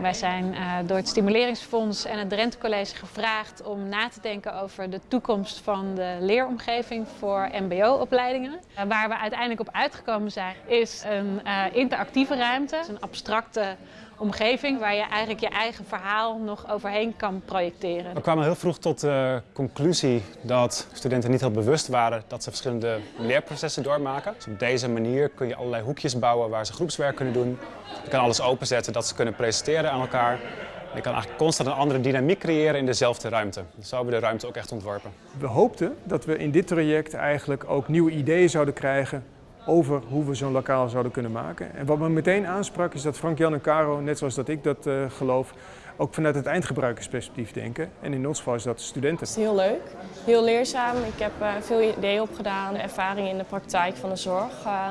Wij zijn uh, door het Stimuleringsfonds en het Drenthe College gevraagd om na te denken over de toekomst van de leeromgeving voor mbo-opleidingen. Uh, waar we uiteindelijk op uitgekomen zijn is een uh, interactieve ruimte, een abstracte omgeving waar je eigenlijk je eigen verhaal nog overheen kan projecteren. We kwamen heel vroeg tot de conclusie dat studenten niet heel bewust waren dat ze verschillende leerprocessen doormaken. Dus op deze manier kun je allerlei hoekjes bouwen waar ze groepswerk kunnen doen. Je kan alles openzetten dat ze kunnen presenteren aan elkaar. Je kan eigenlijk constant een andere dynamiek creëren in dezelfde ruimte. Dus zo hebben we de ruimte ook echt ontworpen. We hoopten dat we in dit traject eigenlijk ook nieuwe ideeën zouden krijgen over hoe we zo'n lokaal zouden kunnen maken. En wat me meteen aansprak is dat Frank, Jan en Caro, net zoals dat ik dat uh, geloof, ook vanuit het eindgebruikersperspectief denken. En in ons geval is dat studenten. Het is heel leuk, heel leerzaam. Ik heb uh, veel ideeën opgedaan, ervaring in de praktijk van de zorg. Uh,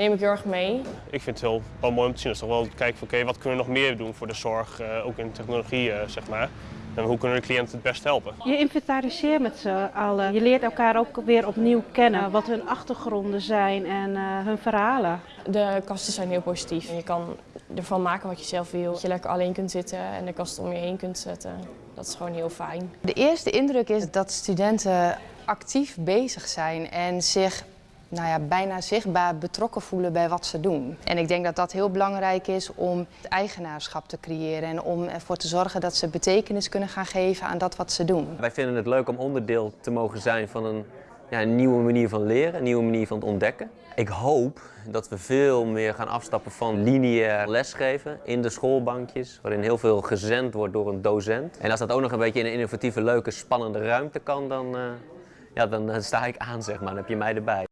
neem ik heel erg mee. Ik vind het heel wel mooi om te zien. Dus toch wel kijken van oké, okay, wat kunnen we nog meer doen voor de zorg, ook in technologie zeg maar. En hoe kunnen de cliënten het best helpen? Je inventariseert met z'n allen. Je leert elkaar ook weer opnieuw kennen. Wat hun achtergronden zijn en uh, hun verhalen. De kasten zijn heel positief. Je kan ervan maken wat je zelf wil. Dat je lekker alleen kunt zitten en de kast om je heen kunt zetten. Dat is gewoon heel fijn. De eerste indruk is dat studenten actief bezig zijn en zich nou ja, bijna zichtbaar betrokken voelen bij wat ze doen. En ik denk dat dat heel belangrijk is om het eigenaarschap te creëren en om ervoor te zorgen dat ze betekenis kunnen gaan geven aan dat wat ze doen. Wij vinden het leuk om onderdeel te mogen zijn van een, ja, nieuwe manier van leren, een nieuwe manier van ontdekken. Ik hoop dat we veel meer gaan afstappen van lineair lesgeven in de schoolbankjes, waarin heel veel gezend wordt door een docent. En als dat ook nog een beetje in een innovatieve, leuke, spannende ruimte kan, dan, uh, ja, dan sta ik aan, zeg maar. Dan heb je mij erbij.